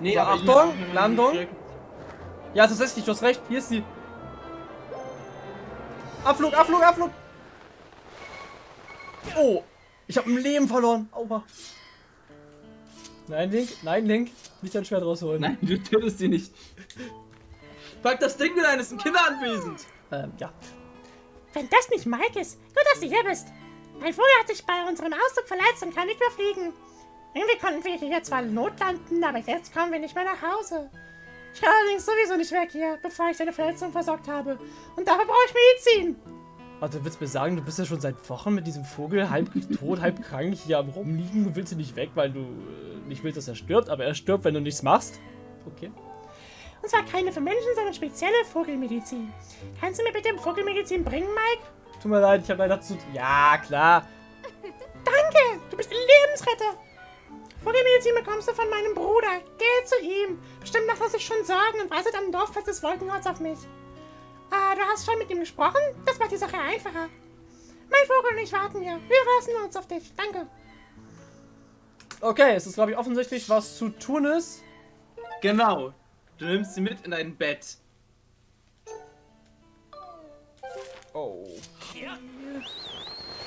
Nee, so, aber Achtung, Landung. Ja, tatsächlich, du hast recht. Hier ist sie. Abflug, Abflug, Abflug. Oh, ich habe ein Leben verloren. Aua. Nein, Link, nein, Link. Nicht dein Schwert rausholen. Nein, du tötest sie nicht. Pack das Ding wieder ein, es ist ein Kinderanwesend. Ähm, ja. Wenn das nicht Mike ist, gut, dass du hier bist. Mein Vogel hat sich bei unserem Ausflug verletzt und kann nicht mehr fliegen. Irgendwie konnten wir hier zwar notlanden, aber jetzt kommen wir nicht mehr nach Hause. Ich kann allerdings sowieso nicht weg hier, bevor ich deine Verletzung versorgt habe. Und dafür brauche ich Medizin. Also, du willst mir sagen, du bist ja schon seit Wochen mit diesem Vogel halb tot, halb krank hier am Rumliegen. Du willst ihn nicht weg, weil du äh, nicht willst, dass er stirbt, aber er stirbt, wenn du nichts machst. Okay. Und zwar keine für Menschen, sondern spezielle Vogelmedizin. Kannst du mir bitte Vogelmedizin bringen, Mike? Tut mir leid, ich habe leider zu. Ja, klar. Danke, du bist ein Lebensretter. Vogelmedizin bekommst du von meinem Bruder. Geh zu ihm. Bestimmt macht er sich schon Sorgen und wartet am Dorffest des Wolkenhorts auf mich. Ah, du hast schon mit ihm gesprochen? Das macht die Sache einfacher. Mein Vogel und ich warten hier. Wir verlassen uns auf dich. Danke. Okay, es ist, glaube ich, offensichtlich, was zu tun ist. Genau. Du nimmst sie mit in dein Bett. Oh.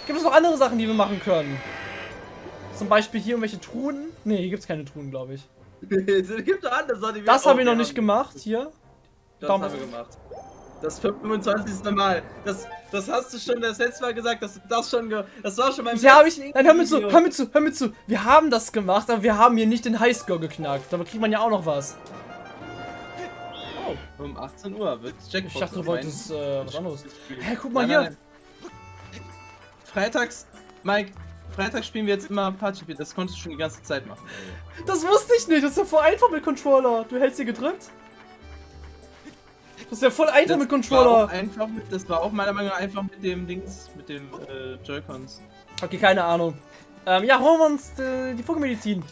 Gibt es noch andere Sachen, die wir machen können? Zum Beispiel hier irgendwelche Truhen? Ne, hier gibt es keine Truhen, glaube ich. gibt andere Sachen, die Das habe ich noch nicht gemacht, hier. Das Daumen. haben wir gemacht. Das 25. Mal. Das, das hast du schon das letzte Mal gesagt, dass du das schon ge Das war schon beim Ja, habe ich. Nein, hör mir zu, hör mir zu, hör mir zu. Wir haben das gemacht, aber wir haben hier nicht den Highscore geknackt. Dabei kriegt man ja auch noch was. Oh, um 18 Uhr wird Jackpot. Ich dachte, du wolltest äh, was anderes. Hä, guck mal Nein, hier. nein, nein. Freitags, Mike, Freitags spielen wir jetzt immer Party. Das konntest du schon die ganze Zeit machen. Das wusste ich nicht. Das ist ja voll einfach mit Controller. Du hältst sie gedrückt. Das ist ja voll einfach mit war Controller. einfach mit, das war auch meiner Meinung nach einfach mit dem Dings, mit dem äh, Joy-Cons. Okay, keine Ahnung. Ähm, ja, holen wir uns äh, die Vogelmedizin.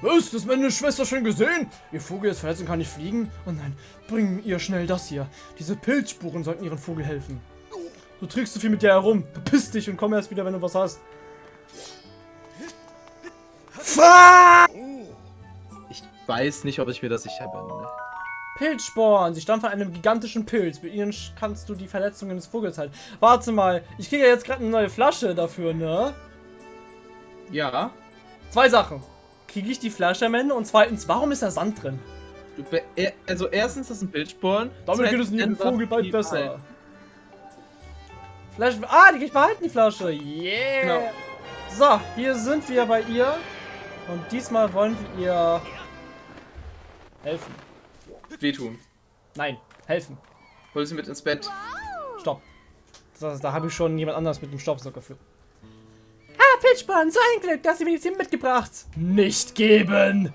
Was? Das meine Schwester schon gesehen? Ihr Vogel ist verletzt und kann nicht fliegen? Oh nein, bring ihr schnell das hier. Diese Pilzspuren sollten ihren Vogel helfen. Du trägst zu viel mit dir herum. Bepiss dich und komm erst wieder, wenn du was hast. Fuck! Ich weiß nicht, ob ich mir das sicher bin. ne? Pilzsporen. Sie stammen von einem gigantischen Pilz. Mit ihnen kannst du die Verletzungen des Vogels halten. Warte mal, ich kriege ja jetzt gerade eine neue Flasche dafür, ne? Ja. Zwei Sachen. Kriege ich die Flasche am Ende? Und zweitens, warum ist da Sand drin? Du be- also erstens, das sind Bildsporen. Damit geht es einfach Vogel bald besser. Palmen. Flasche. Ah, die kann ich behalten, die Flasche. Yeah. Genau. So, hier sind wir bei ihr. Und diesmal wollen wir ihr helfen. Wehtun. Nein, helfen. Hol sie mit ins Bett. Stopp. Das, da habe ich schon jemand anderes mit dem Staubsauger für. Ah, Pilzsporn, so ein Glück, dass du Medizin mitgebracht. Nicht geben!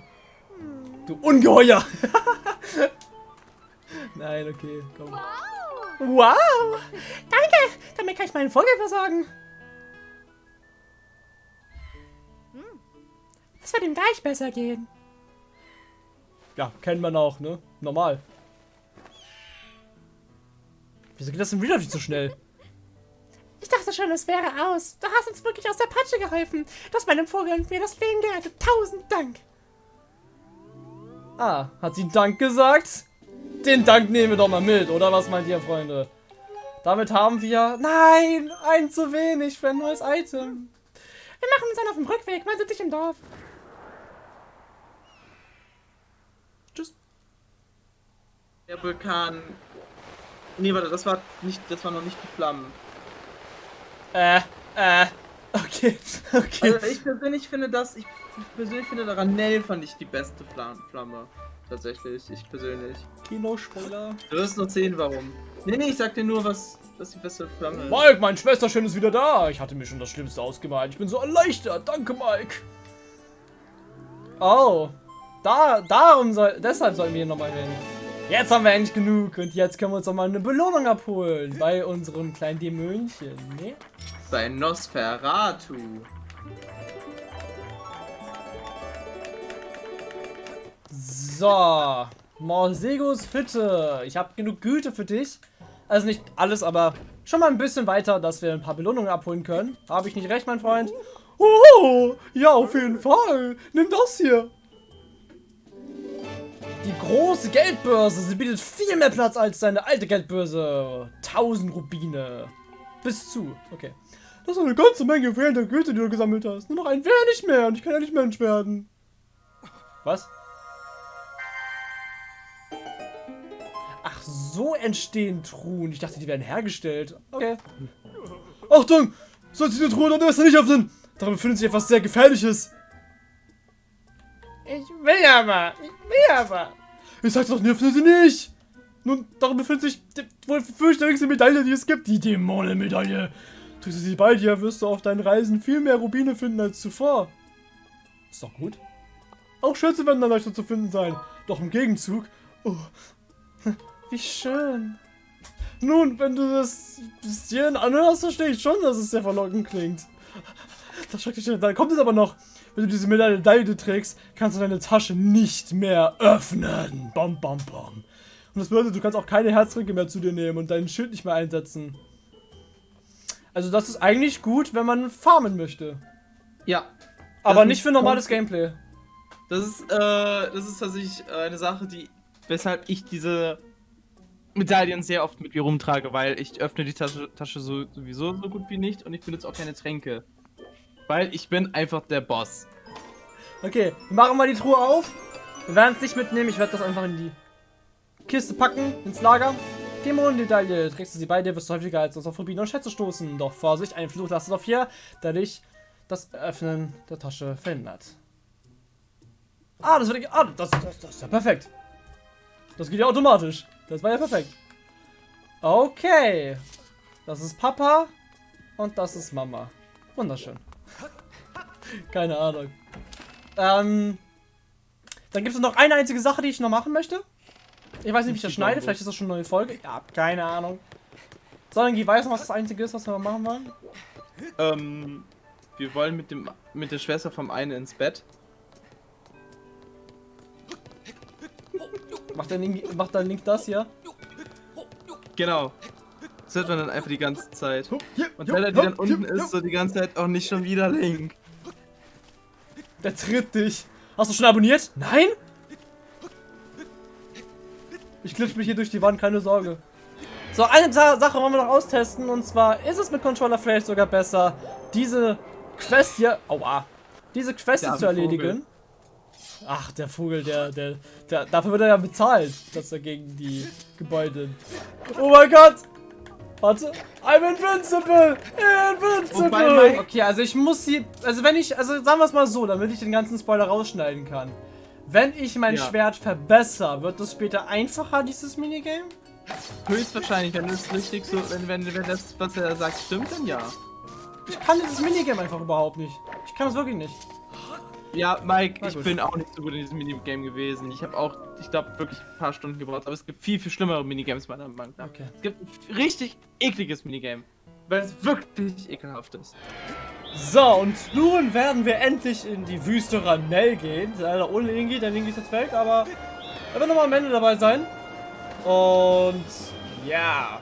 Du Ungeheuer! Nein, okay, komm. Wow. Danke, damit kann ich meinen Vogel versorgen. Es wird ihm gleich besser gehen. Ja, kennt man auch, ne? Normal. Wieso geht das denn wieder nicht so schnell? Ich dachte schon, es wäre aus. Du hast uns wirklich aus der Patsche geholfen. Du hast meinem Vogel und mir das Leben gerettet. Tausend Dank. Ah, hat sie Dank gesagt? Den Dank nehmen wir doch mal mit, oder was meint ihr, Freunde? Damit haben wir... Nein, ein zu wenig für ein neues Item. Wir machen uns dann auf dem Rückweg. Man sieht dich im Dorf. Tschüss. Der Vulkan. Nee, warte, das war nicht, das war noch nicht die Flammen. Äh, äh, okay, okay. Also ich persönlich finde das, ich persönlich finde Ranell fand ich die beste Flam Flamme. Tatsächlich, ich persönlich. Kino-Spoiler. Du wirst noch sehen, warum. Nee, nee, ich sag dir nur, was, was die beste Flamme ist. Mike, mein Schwesterchen ist wieder da. Ich hatte mir schon das Schlimmste ausgemalt. Ich bin so erleichtert. Danke, Mike. Oh. Da, darum soll, deshalb sollten wir hier nochmal hin. Jetzt haben wir endlich genug und jetzt können wir uns noch mal eine Belohnung abholen bei unserem kleinen Dämönchen, ne? Bei Nosferatu. So, Morsegos Hütte. Ich habe genug Güte für dich. Also nicht alles, aber schon mal ein bisschen weiter, dass wir ein paar Belohnungen abholen können. Habe ich nicht recht, mein Freund? Oh, ja, auf jeden Fall. Nimm das hier. Die große Geldbörse. Sie bietet viel mehr Platz als seine alte Geldbörse. 1000 Rubine. Bis zu. Okay. Das ist eine ganze Menge fehlender Güte, die du gesammelt hast. Nur noch ein wenig mehr und ich kann ja nicht Mensch werden. Was? Ach, so entstehen Truhen. Ich dachte, die werden hergestellt. Okay. Achtung! Sollst du die Truhe besser nicht öffnen? Darin befindet sich etwas sehr Gefährliches. Ich will aber. Ich will aber. Ich sag's doch, öffne sie nicht! Nun, darin befindet sich die wohl fürchterlichste Medaille, die es gibt. Die Dämonenmedaille. Tust du sie bei dir, wirst du auf deinen Reisen viel mehr Rubine finden als zuvor. Ist doch gut. Auch Schätze werden dann leichter zu finden sein. Doch im Gegenzug... Oh, wie schön. Nun, wenn du das bis hierhin anhörst, verstehe ich schon, dass es sehr verlockend klingt. Das schrecklich, dann kommt es aber noch. Wenn du diese Medaille trägst, kannst du deine Tasche nicht mehr öffnen. Bam, bam, bam. Und das bedeutet, du kannst auch keine Herzringe mehr zu dir nehmen und dein Schild nicht mehr einsetzen. Also das ist eigentlich gut, wenn man farmen möchte. Ja. Aber nicht für normales Gameplay. Das ist, äh, das ist tatsächlich eine Sache, die, weshalb ich diese Medaillen sehr oft mit mir rumtrage, weil ich öffne die Tasche, Tasche so, sowieso so gut wie nicht und ich benutze auch keine Tränke. Weil ich bin einfach der Boss. Okay, wir machen mal die Truhe auf. Wir werden es nicht mitnehmen, ich werde das einfach in die Kiste packen, ins Lager. Dämonenmedaille. Trägst du sie bei dir, wirst du häufiger als auf Rubine und Schätze stoßen. Doch Vorsicht, ein Fluch lastet auf hier, der dich das Öffnen der Tasche verhindert. Ah, das wird ah, das, das, das ist ja perfekt. Das geht ja automatisch. Das war ja perfekt. Okay. Das ist Papa und das ist Mama. Wunderschön. Keine Ahnung. Ähm, dann gibt es noch eine einzige Sache, die ich noch machen möchte. Ich weiß nicht, wie ich das schneide. Vielleicht ist das schon eine neue Folge. Ja, keine Ahnung. Solange weiß noch, was das Einzige ist, was wir machen wollen. Ähm, wir wollen mit dem mit der Schwester vom einen ins Bett. Macht der Link, macht der Link das hier? Genau. Das hört man dann einfach die ganze Zeit. Und Zelda, die dann unten ist, so die ganze Zeit auch nicht schon wieder Link. Der tritt dich. Hast du schon abonniert? Nein? Ich klitsch mich hier durch die Wand, keine Sorge. So, eine Sa Sache wollen wir noch austesten. Und zwar ist es mit Controller vielleicht sogar besser, diese Quest hier... Aua. Diese Quest zu erledigen. Ach, der Vogel, der, der, der... Dafür wird er ja bezahlt, dass er gegen die Gebäude... Oh mein Gott! Warte. I'm invincible! Invincible! Okay, also ich muss sie... Also wenn ich... Also sagen wir es mal so, damit ich den ganzen Spoiler rausschneiden kann. Wenn ich mein ja. Schwert verbessere, wird es später einfacher, dieses Minigame? Höchstwahrscheinlich, wenn es richtig so, wenn, wenn, wenn das, was er sagt, stimmt, dann ja. Ich kann dieses Minigame einfach überhaupt nicht. Ich kann es wirklich nicht. Ja, Mike, ich bin auch nicht so gut in diesem Minigame gewesen. Ich habe auch, ich glaube, wirklich ein paar Stunden gebraucht. Aber es gibt viel, viel schlimmere Minigames meiner Meinung nach. Okay. Es gibt ein richtig ekliges Minigame. Weil es wirklich ekelhaft ist. So, und nun werden wir endlich in die Wüste Ranell gehen. Leider ohne Ingi, denn Ingi ist jetzt weg, aber er wird nochmal am Ende dabei sein. Und ja.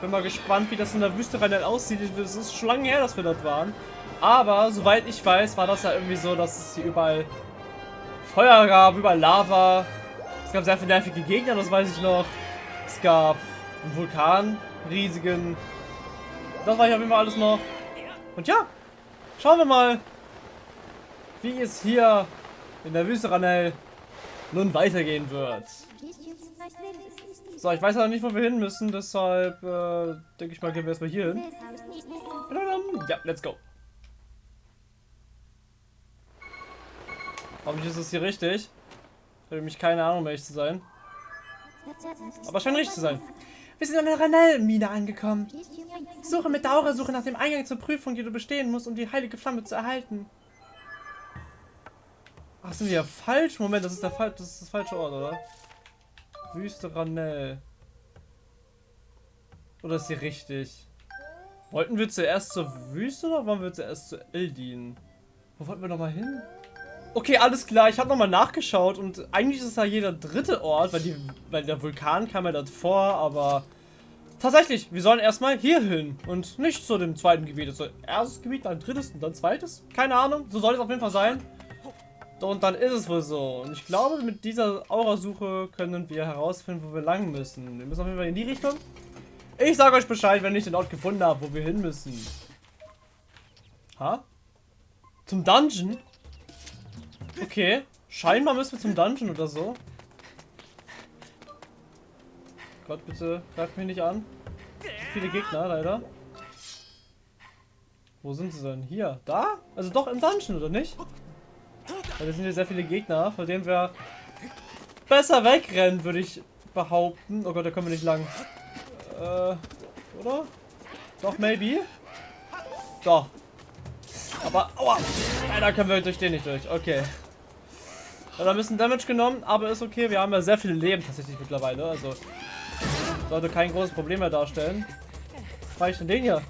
Bin mal gespannt, wie das in der Wüste Ranell aussieht. Es ist schon lange her, dass wir dort waren. Aber, soweit ich weiß, war das ja irgendwie so, dass es hier überall Feuer gab, überall Lava. Es gab sehr viele nervige Gegner, das weiß ich noch. Es gab einen Vulkan, riesigen. Das war ich auf jeden Fall alles noch. Und ja, schauen wir mal, wie es hier in der Wüste Ranel nun weitergehen wird. So, ich weiß ja nicht, wo wir hin müssen, deshalb äh, denke ich mal, gehen wir erstmal hier hin. Ja, let's go. Hoffentlich ist es hier richtig. Ich habe nämlich keine Ahnung, welch zu sein. Aber scheint richtig zu sein. Wir sind an der Ranell-Mine angekommen. Suche mit Daura-Suche nach dem Eingang zur Prüfung, die du bestehen musst, um die heilige Flamme zu erhalten. Ach, sind wir ja falsch? Moment, das ist der, Fall, das, ist das falsche Ort, oder? Wüste Ranell. Oder ist hier richtig? Wollten wir zuerst zur Wüste oder wollen wir zuerst zu Eldin? Wo wollten wir nochmal hin? Okay, alles klar. Ich habe nochmal nachgeschaut und eigentlich ist es ja jeder dritte Ort, weil, die, weil der Vulkan kam ja dort vor, aber tatsächlich, wir sollen erstmal hier hin und nicht zu dem zweiten Gebiet. Also erstes Gebiet, dann drittes und dann zweites. Keine Ahnung, so soll es auf jeden Fall sein. Und dann ist es wohl so. Und ich glaube, mit dieser Aurasuche können wir herausfinden, wo wir lang müssen. Wir müssen auf jeden Fall in die Richtung. Ich sage euch Bescheid, wenn ich den Ort gefunden habe, wo wir hin müssen. Ha? Zum Dungeon? Okay. Scheinbar müssen wir zum Dungeon oder so. Gott, bitte greift mich nicht an. Viele Gegner, leider. Wo sind sie denn? Hier? Da? Also doch im Dungeon, oder nicht? Weil es sind hier sehr viele Gegner, vor denen wir besser wegrennen, würde ich behaupten. Oh Gott, da kommen wir nicht lang. Äh, oder? Doch, maybe? Doch. Aber, aua! Leider können wir durch den nicht durch. Okay. Da haben ein bisschen Damage genommen, aber ist okay. Wir haben ja sehr viel Leben tatsächlich mittlerweile. Also, sollte kein großes Problem mehr darstellen. Was war ich denn den hier?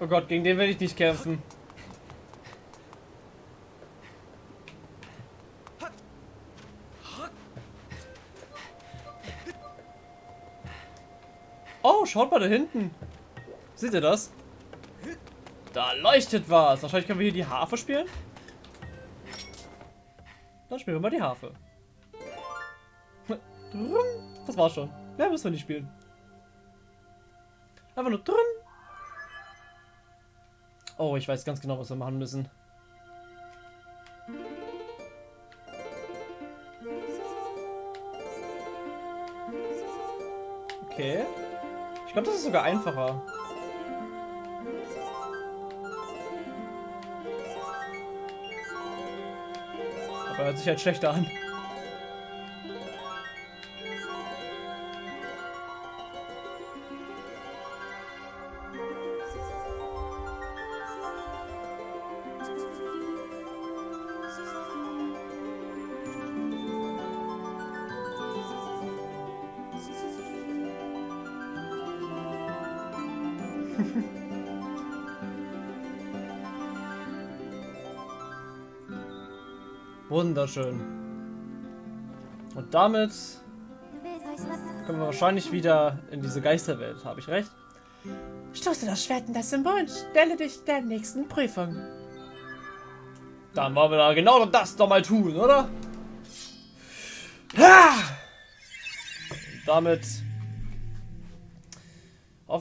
Oh Gott, gegen den will ich nicht kämpfen. Schaut mal da hinten. Seht ihr das? Da leuchtet was. Wahrscheinlich können wir hier die Harfe spielen. Dann spielen wir mal die Harfe. Das war's schon. Mehr müssen wir nicht spielen. Einfach nur drum. Oh, ich weiß ganz genau, was wir machen müssen. Glaube, das ist sogar einfacher. Aber hört sich halt schlechter an. Wunderschön. Und damit kommen wir wahrscheinlich wieder in diese Geisterwelt. Habe ich recht? Stoße das Schwert in das Symbol und stelle dich der nächsten Prüfung. Dann wollen wir da genau das doch mal tun, oder? Ha! Damit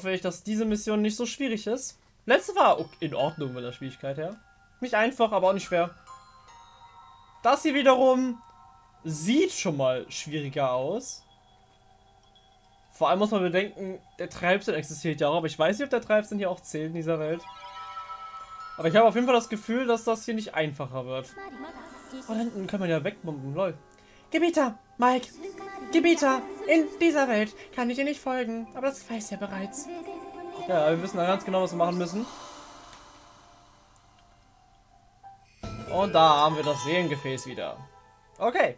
hoffe ich, dass diese Mission nicht so schwierig ist. Letzte war in Ordnung mit der Schwierigkeit her. Nicht einfach, aber auch nicht schwer. Das hier wiederum sieht schon mal schwieriger aus. Vor allem muss man bedenken, der Treibsinn existiert ja auch, aber ich weiß nicht, ob der Treibsinn hier auch zählt in dieser Welt. Aber ich habe auf jeden Fall das Gefühl, dass das hier nicht einfacher wird. Oh, da hinten kann man ja wegbomben, lol. Gebieter, Mike, Gebieter, in dieser Welt kann ich dir nicht folgen, aber das weiß ja bereits. Ja, wir wissen ganz genau, was wir machen müssen. Und da haben wir das Seelengefäß wieder. Okay.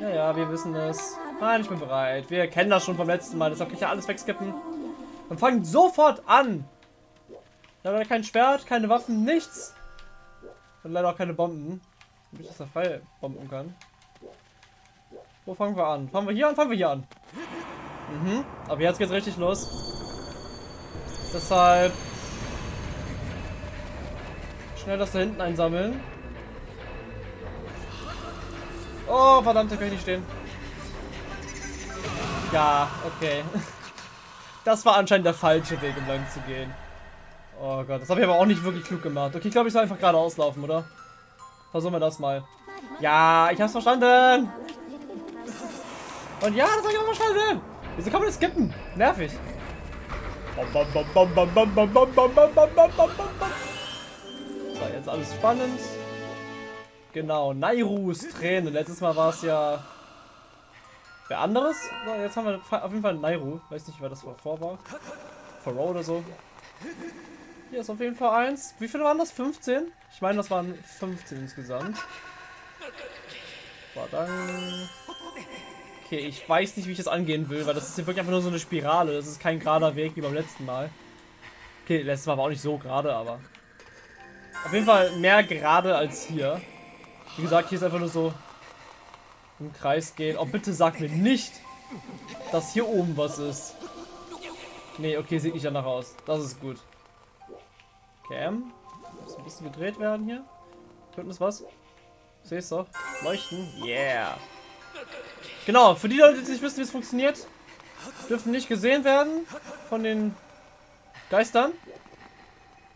Ja, ja, wir wissen es. Nein, ich bin bereit. Wir kennen das schon vom letzten Mal. Deshalb kann ich ja alles wegskippen. Und fangen sofort an. Wir haben leider kein Schwert, keine Waffen, nichts. Und leider auch keine Bomben. Damit ich das da frei bomben kann. Wo fangen wir an? Fangen wir hier an? Fangen wir hier an. Mhm. Aber jetzt geht's richtig los. Deshalb Schnell das da hinten einsammeln. Oh, verdammt, da kann ich nicht stehen. Ja, okay. Das war anscheinend der falsche Weg, um lang zu gehen. Oh Gott, das habe ich aber auch nicht wirklich klug gemacht. Okay, ich glaube, ich soll einfach geradeaus laufen, oder? Versuchen wir das mal. Ja, ich hab's verstanden. Und ja, das soll ich auch mal schnell sehen. Wieso kann man das skippen? Nervig. So, jetzt alles spannend. Genau, Nairus Tränen. Letztes Mal war es ja wer anderes. So, jetzt haben wir auf jeden Fall Nairu. Weiß nicht, wer das vor war. Pharaoh oder so. Hier ist auf jeden Fall eins. Wie viele waren das? 15? Ich meine, das waren 15 insgesamt. War dann... Okay, ich weiß nicht, wie ich das angehen will, weil das ist hier wirklich einfach nur so eine Spirale. Das ist kein gerader Weg wie beim letzten Mal. Okay, letztes Mal war auch nicht so gerade, aber... Auf jeden Fall mehr gerade als hier. Wie gesagt, hier ist einfach nur so im Kreis gehen. Oh, bitte sag mir nicht, dass hier oben was ist. Nee, okay, sieht nicht danach aus. Das ist gut. Cam. Muss ein bisschen gedreht werden hier. Könnten es was? Siehst doch. Leuchten. Yeah. Genau, für die Leute, die nicht wissen, wie es funktioniert, dürfen nicht gesehen werden von den Geistern.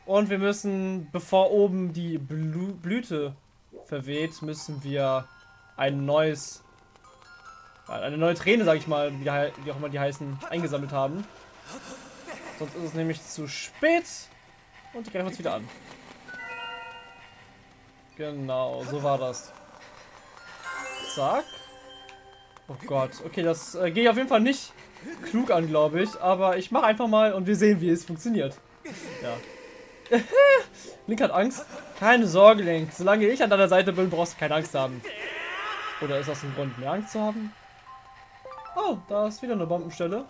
Und wir müssen, bevor oben die Blü Blüte verweht, müssen wir ein neues, eine neue Träne, sag ich mal, wie, wie auch immer die heißen, eingesammelt haben. Sonst ist es nämlich zu spät und die greifen uns wieder an. Genau, so war das. Zack. Oh Gott, okay, das äh, gehe ich auf jeden Fall nicht klug an, glaube ich. Aber ich mache einfach mal und wir sehen, wie es funktioniert. Ja. Link hat Angst. Keine Sorge, Link. Solange ich an deiner Seite bin, brauchst du keine Angst haben. Oder ist das ein Grund, mehr Angst zu haben? Oh, da ist wieder eine Bombenstelle.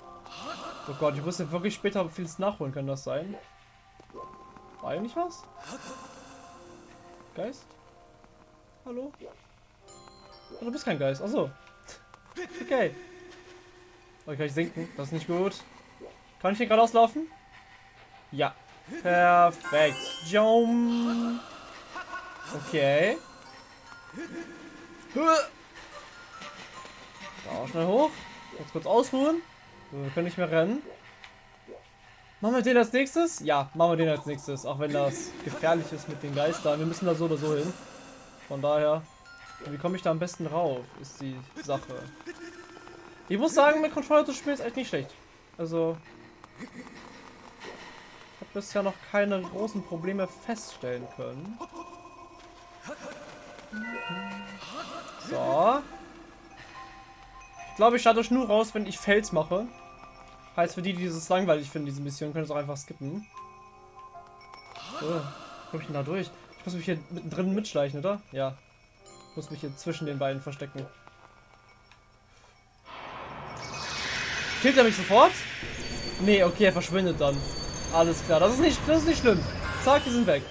Oh Gott, ich wusste wirklich später vieles nachholen, kann das sein? War eigentlich was? Geist? Hallo? Oh, du bist kein Geist. Achso. Okay. Oh, kann ich sinken? Das ist nicht gut. Kann ich hier geradeaus laufen? Ja. Perfekt. Jump. Okay. Da, schnell hoch. Jetzt kurz ausruhen. Wir können nicht mehr rennen. Machen wir den als nächstes? Ja, machen wir den als nächstes. Auch wenn das gefährlich ist mit den Geistern. Wir müssen da so oder so hin. Von daher. Wie komme ich da am besten rauf? Ist die Sache. Ich muss sagen, mit Controller zu spielen ist echt nicht schlecht. Also. Ich habe bisher noch keine großen Probleme feststellen können. So. Ich glaube, ich starte nur raus, wenn ich Fels mache. Heißt, für die, die dieses langweilig finden, diese Mission, können es auch einfach skippen. So, komme ich denn da durch? Ich muss mich hier mittendrin mitschleichen, oder? Ja. Muss mich hier zwischen den beiden verstecken. Killt er mich sofort? Nee, okay, er verschwindet dann. Alles klar, das ist nicht, das ist nicht schlimm. Zack, die sind weg.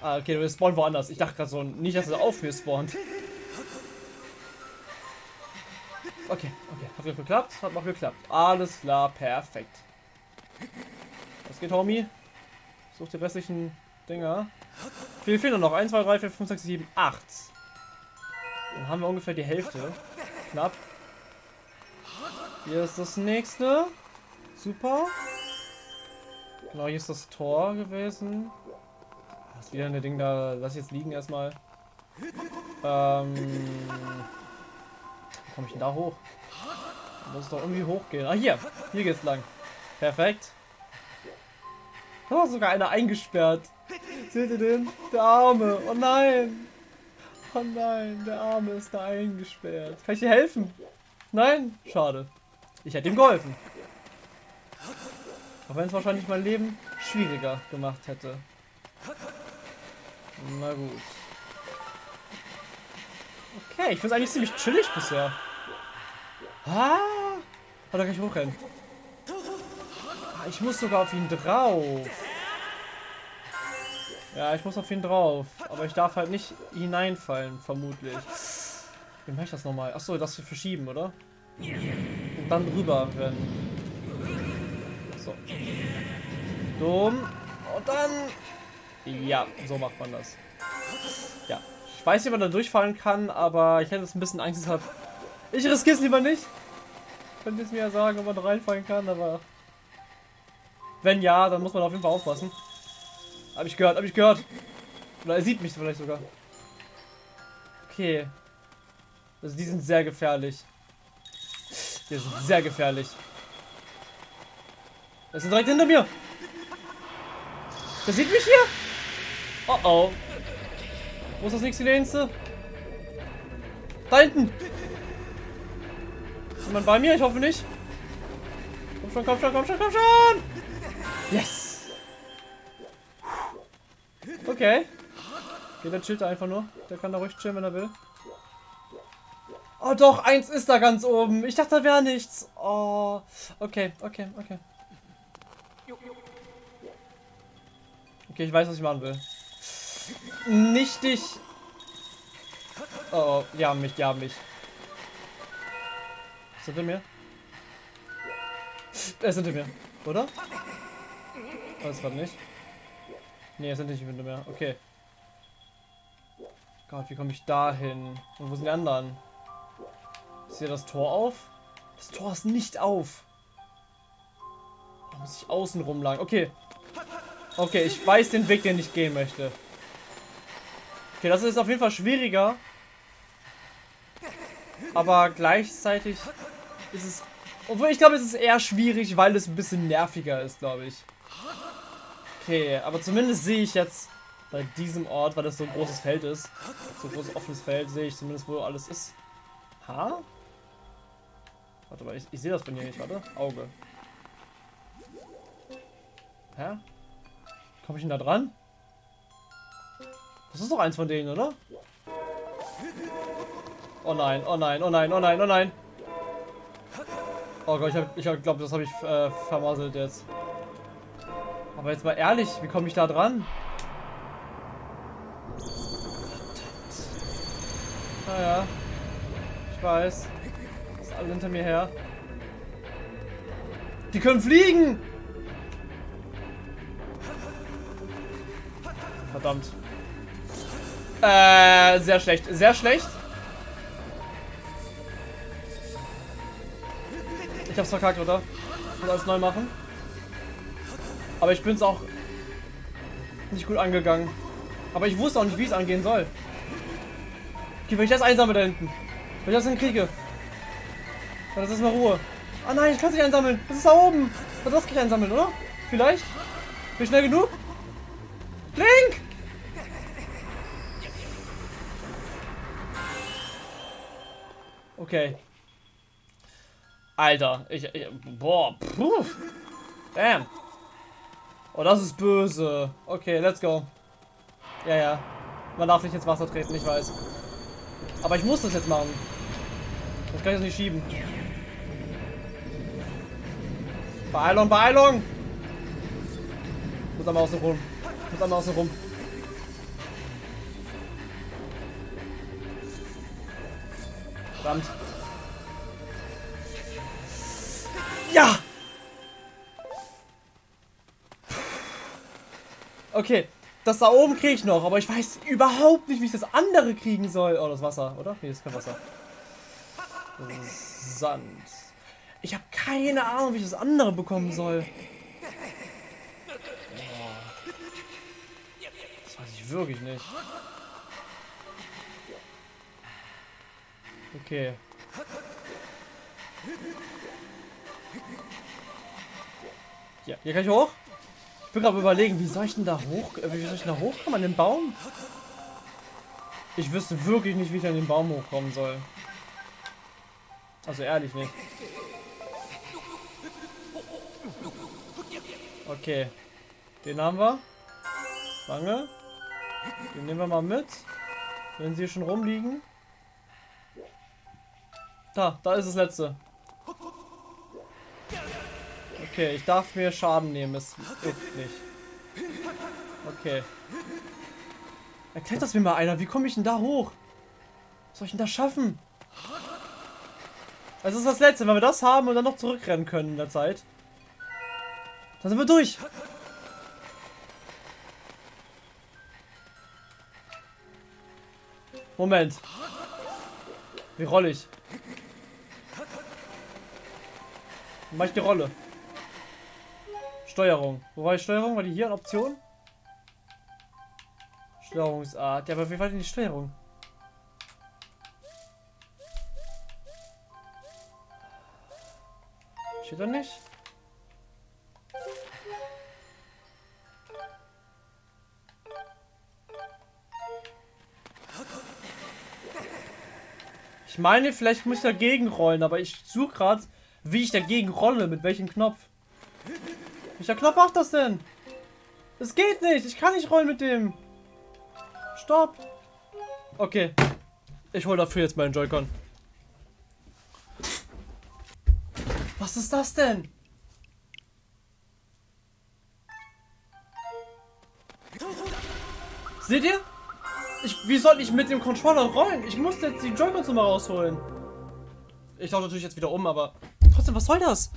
Ah, okay, wir spawnen woanders. Ich dachte gerade so, nicht, dass er auf mir spawnt. Okay, okay, hat geklappt, hat noch geklappt. Alles klar, perfekt. Was geht, Homie? Such die restlichen Dinger. Wie fehlen noch? 1, 2, 3, 4, 5, 6, 7, 8. Dann haben wir ungefähr die Hälfte. Knapp. Hier ist das nächste. Super. Genau, hier ist das Tor gewesen. Das ist wieder ein Ding da. Lass jetzt liegen erstmal. Ähm. Wie komme ich denn da hoch? Da muss doch irgendwie hochgehen. Ah, hier. Hier geht's lang. Perfekt. Da war sogar einer eingesperrt. Seht ihr den? Der Arme. Oh nein. Oh nein, der Arme ist da eingesperrt. Kann ich dir helfen? Nein? Schade. Ich hätte ihm geholfen. Auch wenn es wahrscheinlich mein Leben schwieriger gemacht hätte. Na gut. Okay, ich finde es eigentlich ziemlich chillig bisher. Ah! Oh, da kann ich hochrennen. Ah, ich muss sogar auf ihn drauf. Ja, ich muss auf ihn drauf. Aber ich darf halt nicht hineinfallen, vermutlich. Wie mache ich das nochmal? Achso, das wir verschieben, oder? Und dann rüber rennen. So. Dumm. Und dann... Ja, so macht man das. Ja. Ich weiß nicht, ob man da durchfallen kann, aber ich hätte jetzt ein bisschen Angst deshalb. Ich riskiere es lieber nicht. Könnt ihr es mir ja sagen, ob man da reinfallen kann, aber... Wenn ja, dann muss man auf jeden Fall aufpassen. Hab ich gehört, hab ich gehört. Oder er sieht mich vielleicht sogar. Okay. Also die sind sehr gefährlich. Die sind sehr gefährlich. Er ist direkt hinter mir. Der sieht mich hier. Oh oh. Wo ist das nächste Nächste? Da hinten. Ist jemand bei mir? Ich hoffe nicht. Komm schon, komm schon, komm schon, komm schon. Yes. Okay. Okay, der chillt einfach nur. Der kann da ruhig chillen, wenn er will. Oh doch, eins ist da ganz oben. Ich dachte, da wäre nichts. Oh. Okay, okay, okay. Okay, ich weiß, was ich machen will. Nicht dich. Oh, oh, die haben mich, die haben mich. Ist hinter mir? Er ist hinter mir. Oder? Weiß gerade nicht. Nee, es sind nicht Winde mehr. Okay. Gott, wie komme ich da hin? Und wo sind die anderen? Ist hier das Tor auf? Das Tor ist nicht auf. Da muss ich außen rumlagen. Okay. Okay, ich weiß den Weg, den ich gehen möchte. Okay, das ist auf jeden Fall schwieriger. Aber gleichzeitig ist es... Obwohl, ich glaube, es ist eher schwierig, weil es ein bisschen nerviger ist, glaube ich. Okay, aber zumindest sehe ich jetzt bei diesem Ort, weil das so ein großes Feld ist, so ein großes offenes Feld, sehe ich zumindest, wo alles ist. Ha? Warte mal, ich, ich sehe das von hier nicht, warte. Auge. Hä? Komme ich denn da dran? Das ist doch eins von denen, oder? Oh nein, oh nein, oh nein, oh nein, oh nein. Oh Gott, ich, ich glaube, das habe ich äh, vermasselt jetzt. Aber jetzt mal ehrlich, wie komme ich da dran? Naja. Ich weiß. Ist alle hinter mir her. Die können fliegen! Verdammt. Äh, sehr schlecht. Sehr schlecht. Ich hab's verkackt, oder? Ich muss alles neu machen. Aber ich bin's auch nicht gut angegangen. Aber ich wusste auch nicht, wie es angehen soll. Okay, wenn ich das einsammle da hinten. Wenn ich das hinkriege. Dann ist mal Ruhe. Ah nein, ich kann es nicht einsammeln. Das ist da oben. Das kann ich einsammeln, oder? Vielleicht? Bin ich schnell genug? Link! Okay. Alter, ich, ich boah, puh. Damn. Oh, das ist böse. Okay, let's go. Ja, ja. Man darf nicht ins Wasser treten, ich weiß. Aber ich muss das jetzt machen. Das kann ich jetzt nicht schieben. Beeilung, Beeilung! Muss einmal außen rum. Muss einmal außen rum. Verdammt. Ja! Okay, das da oben kriege ich noch, aber ich weiß überhaupt nicht, wie ich das andere kriegen soll. Oh, das Wasser, oder? Nee, das ist kein Wasser. Sand. Ich habe keine Ahnung, wie ich das andere bekommen soll. Oh. Das weiß ich wirklich nicht. Okay. Ja, hier kann ich hoch bin gerade überlegen, wie soll ich denn da hoch, äh, wie soll ich denn da hochkommen an den Baum? Ich wüsste wirklich nicht, wie ich an den Baum hochkommen soll. Also ehrlich nicht. Okay. Den haben wir. Lange. Den nehmen wir mal mit. Wenn sie schon rumliegen. Da, da ist das letzte. Okay, ich darf mir Schaden nehmen, es hilft nicht. Okay. Erklärt das mir mal einer, wie komme ich denn da hoch? Was soll ich denn da schaffen? Das ist das Letzte, wenn wir das haben und dann noch zurückrennen können in der Zeit. Dann sind wir durch. Moment. Wie rolle ich? Mach ich die Rolle? Steuerung. Wo war die Steuerung? War die hier Option? Steuerungsart. Ja, aber wie war denn die Steuerung? Steht da nicht? Ich meine, vielleicht muss ich dagegen rollen, aber ich suche gerade, wie ich dagegen rolle, mit welchem Knopf. Welcher Knopf macht das denn? Es geht nicht. Ich kann nicht rollen mit dem. Stopp. Okay. Ich hole dafür jetzt meinen Joy-Con. Was ist das denn? Seht ihr? Ich, wie soll ich mit dem Controller rollen? Ich muss jetzt die Joy-Cons mal rausholen. Ich tausche natürlich jetzt wieder um, aber trotzdem, was soll das?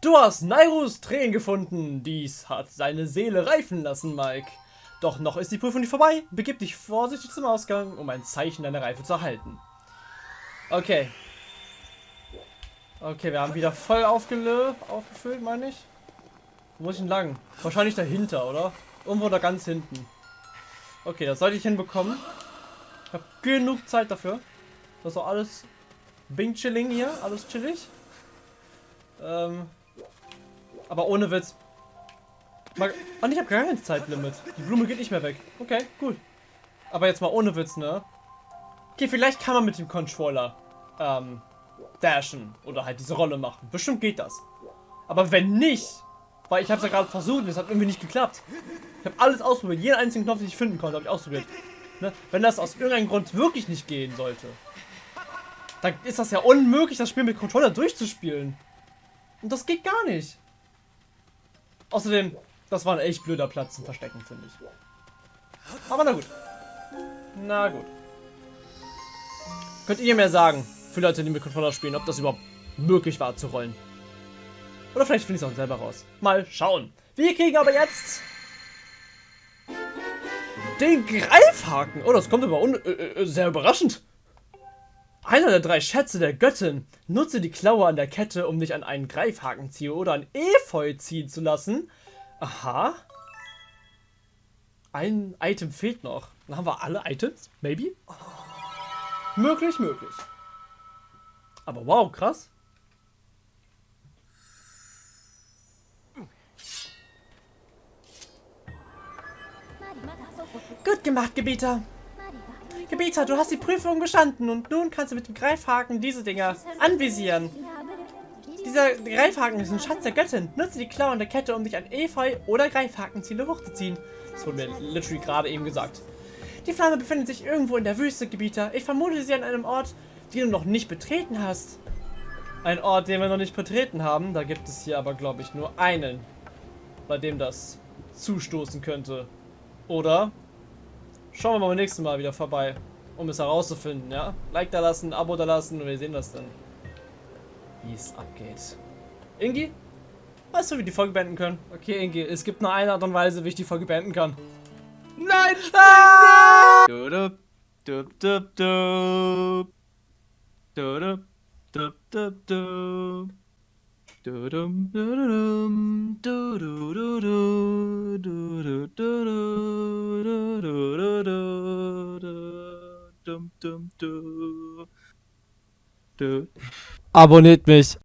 Du hast Nairus Tränen gefunden. Dies hat seine Seele reifen lassen, Mike. Doch noch ist die Prüfung nicht vorbei. Begib dich vorsichtig zum Ausgang, um ein Zeichen deiner Reife zu erhalten. Okay. Okay, wir haben wieder voll aufgefüllt, meine ich. Wo muss ich denn lang? Wahrscheinlich dahinter, oder? Irgendwo da ganz hinten. Okay, das sollte ich hinbekommen. Ich habe genug Zeit dafür. Das ist auch alles Bing Chilling hier, alles chillig. Ähm, aber ohne Witz. Mal, und ich habe gar kein Zeitlimit. Die Blume geht nicht mehr weg. Okay, gut. Aber jetzt mal ohne Witz, ne? Okay, vielleicht kann man mit dem Controller ähm, dashen oder halt diese Rolle machen. Bestimmt geht das. Aber wenn nicht, weil ich habe es ja gerade versucht und es hat irgendwie nicht geklappt. Ich habe alles ausprobiert. Jeden einzigen Knopf, den ich finden konnte, habe ich ausprobiert. Ne? Wenn das aus irgendeinem Grund wirklich nicht gehen sollte, dann ist das ja unmöglich, das Spiel mit Controller durchzuspielen. Und das geht gar nicht. Außerdem, das war ein echt blöder Platz zum Verstecken, finde ich. Aber na gut. Na gut. Könnt ihr mir sagen, für Leute, die mit Controller spielen, ob das überhaupt möglich war zu rollen? Oder vielleicht finde ich es auch selber raus. Mal schauen. Wir kriegen aber jetzt den Greifhaken. Oh, das kommt aber äh, äh, sehr überraschend. Einer der drei Schätze der Göttin. Nutze die Klaue an der Kette, um dich an einen Greifhaken ziehen oder an Efeu ziehen zu lassen. Aha. Ein Item fehlt noch. Dann haben wir alle Items? Maybe? Möglich, möglich. Aber wow, krass. Gut gemacht, Gebieter. Gebieter, du hast die Prüfung bestanden und nun kannst du mit dem Greifhaken diese Dinger anvisieren. Dieser Greifhaken ist ein Schatz der Göttin. Nutze die Klauen der Kette, um dich an Efeu oder Greifhakenziele hochzuziehen. Das wurde mir literally gerade eben gesagt. Die Flamme befindet sich irgendwo in der Wüste, Gebieter. Ich vermute sie an einem Ort, den du noch nicht betreten hast. Ein Ort, den wir noch nicht betreten haben. Da gibt es hier aber, glaube ich, nur einen, bei dem das zustoßen könnte. Oder? Schauen wir mal beim nächsten Mal wieder vorbei, um es herauszufinden, ja? Like da lassen, Abo da lassen und wir sehen das dann, wie es abgeht. Ingi? Weißt du, wie wir die Folge beenden können? Okay, Ingi, es gibt nur eine Art und Weise, wie ich die Folge beenden kann. Nein! Ah! Dudup, dup, dup, dup. Dudup, dup, dup, dup. Dudum, dududum, Abone etmiş.